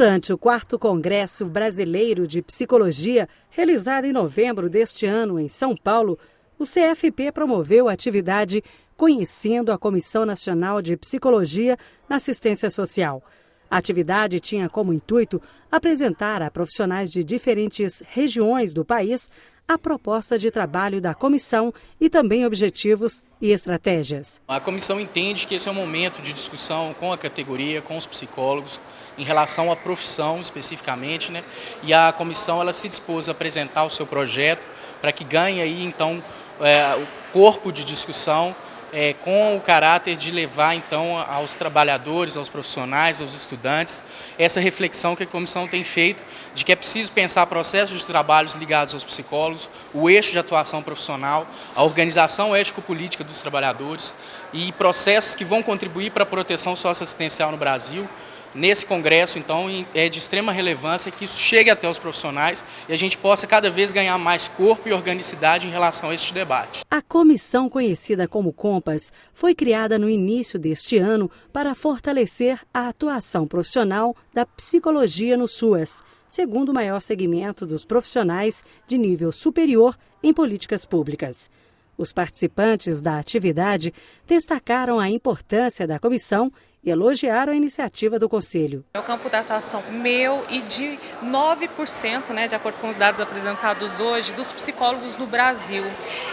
Durante o quarto Congresso Brasileiro de Psicologia, realizado em novembro deste ano em São Paulo, o CFP promoveu a atividade Conhecendo a Comissão Nacional de Psicologia na Assistência Social. A atividade tinha como intuito apresentar a profissionais de diferentes regiões do país a proposta de trabalho da comissão e também objetivos e estratégias. A comissão entende que esse é um momento de discussão com a categoria, com os psicólogos, em relação à profissão especificamente, né? E a comissão ela se dispôs a apresentar o seu projeto para que ganhe aí então é, o corpo de discussão é, com o caráter de levar então aos trabalhadores, aos profissionais, aos estudantes, essa reflexão que a comissão tem feito de que é preciso pensar processos de trabalhos ligados aos psicólogos, o eixo de atuação profissional, a organização ético-política dos trabalhadores e processos que vão contribuir para a proteção socioassistencial no Brasil, Nesse congresso, então, é de extrema relevância que isso chegue até os profissionais e a gente possa cada vez ganhar mais corpo e organicidade em relação a este debate. A comissão conhecida como Compas foi criada no início deste ano para fortalecer a atuação profissional da psicologia no SUAS, segundo o maior segmento dos profissionais de nível superior em políticas públicas. Os participantes da atividade destacaram a importância da comissão e elogiaram a iniciativa do Conselho. É o campo da atuação meu e de 9%, né, de acordo com os dados apresentados hoje, dos psicólogos no Brasil.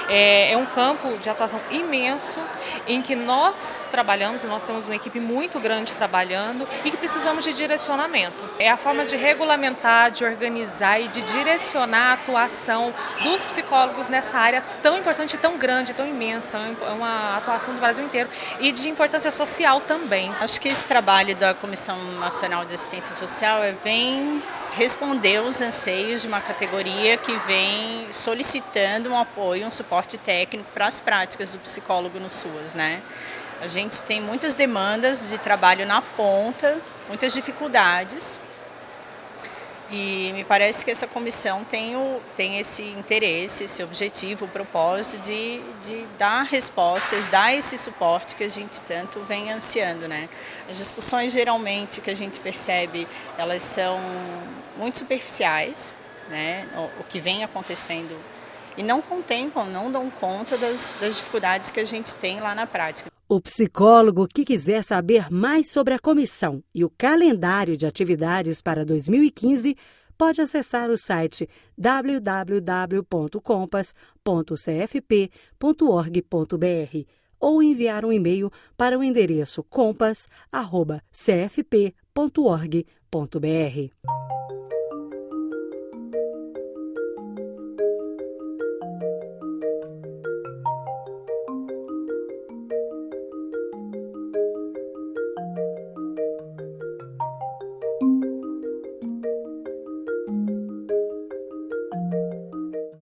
É, é um campo de atuação imenso em que nós trabalhamos, nós temos uma equipe muito grande trabalhando e que precisamos de direcionamento. É a forma de regulamentar, de organizar e de direcionar a atuação dos psicólogos nessa área tão importante, tão grande, tão imensa, é uma atuação do Brasil inteiro e de importância social também. Acho que esse trabalho da Comissão Nacional de Assistência Social é, vem responder os anseios de uma categoria que vem solicitando um apoio, um suporte técnico para as práticas do psicólogo no SUAS. Né? A gente tem muitas demandas de trabalho na ponta, muitas dificuldades, e me parece que essa comissão tem, o, tem esse interesse, esse objetivo, o propósito de, de dar respostas, dar esse suporte que a gente tanto vem ansiando. Né? As discussões geralmente que a gente percebe, elas são muito superficiais, né? o, o que vem acontecendo e não contemplam, não dão conta das, das dificuldades que a gente tem lá na prática. O psicólogo que quiser saber mais sobre a comissão e o calendário de atividades para 2015 pode acessar o site www.compass.cfp.org.br ou enviar um e-mail para o endereço compass.cfp.org.br.